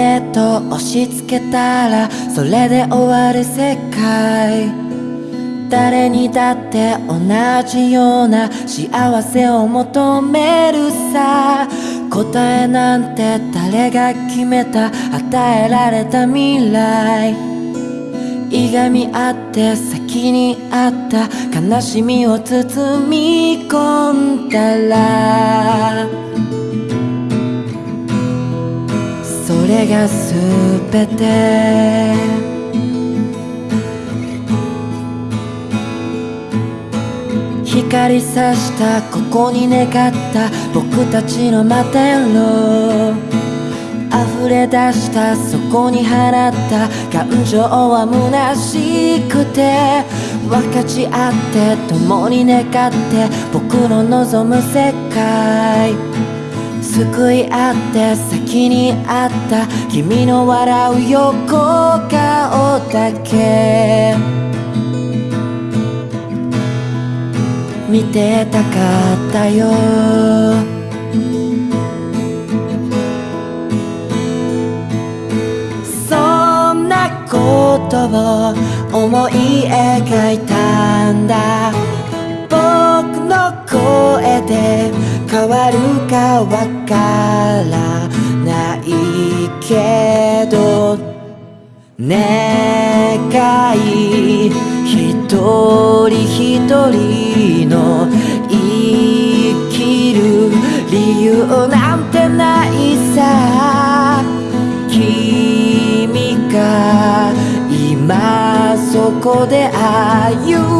セット押し付けたらそれで終わる世界誰にだって同じような幸せを求めるさ答えなんて誰が決めた与えられた未来。いがみ合って先にあった悲しみを包み込んだられが全て。光さしたここに願った僕たちの摩天楼溢れ出したそこに放った感情は虚しくて。分かち合って共に願って僕の望む世界。救い合って先にあった。君の笑う横顔だけ。見てたかったよ。そんなことを思い描いたんだ。僕の声で変わるかわからない。けど願い一人一人の生きる理由なんてないさ。君が今そこで歩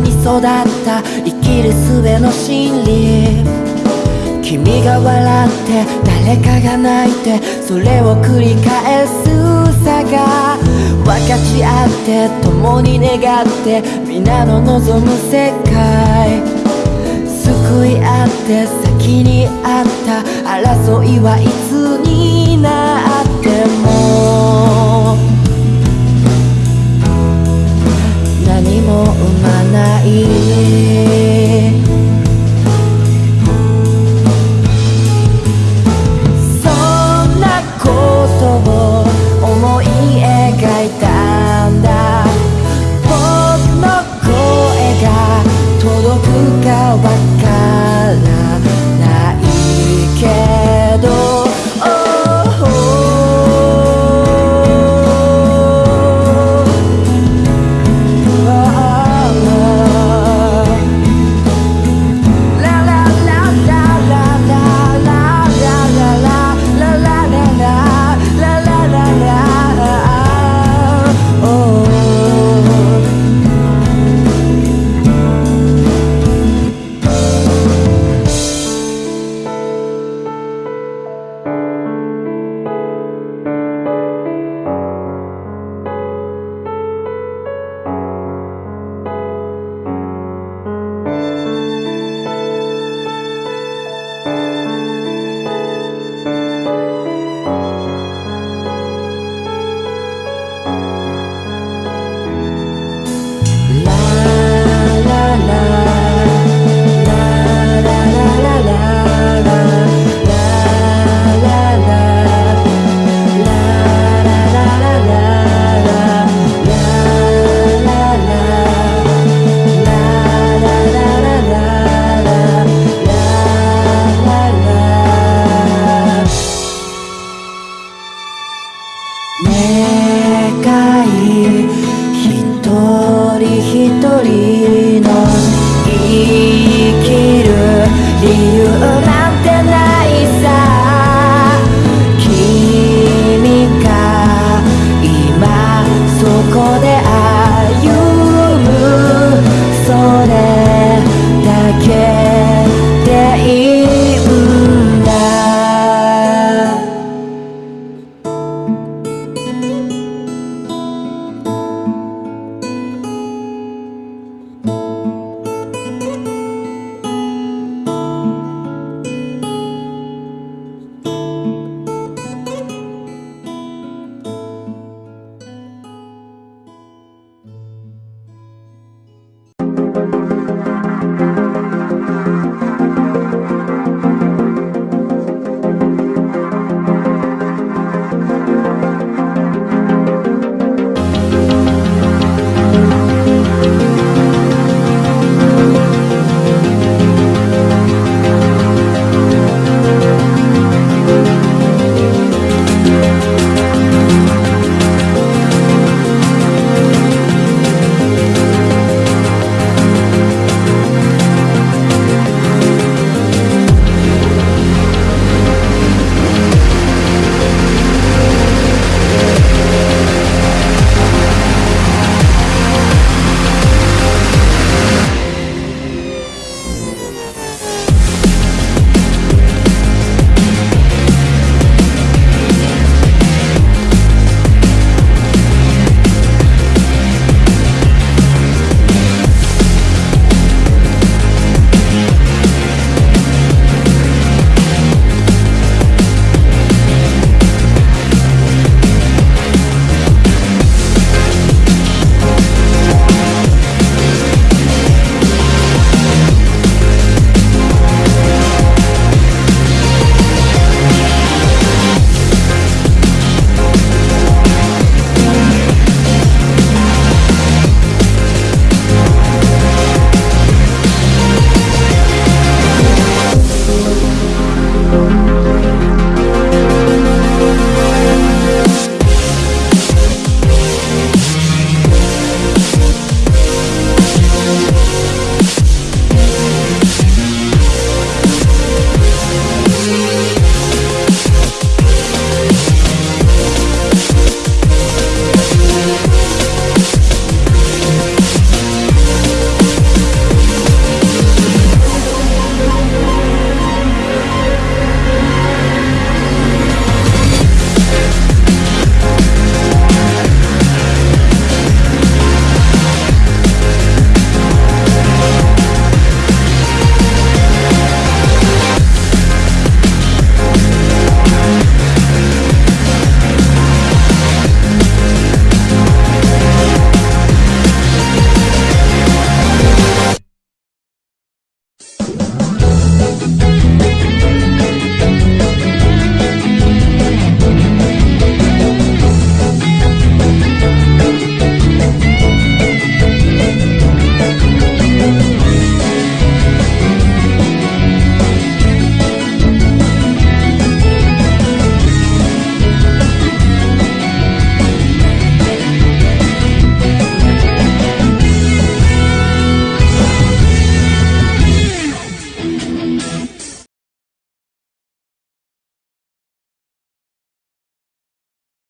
に育った生きる術の真理。君が笑って誰かが泣いてそれを繰り返すさが。分かち合って共に願って皆の望む世界。救い合って先にあった争いはいつになっても。生まない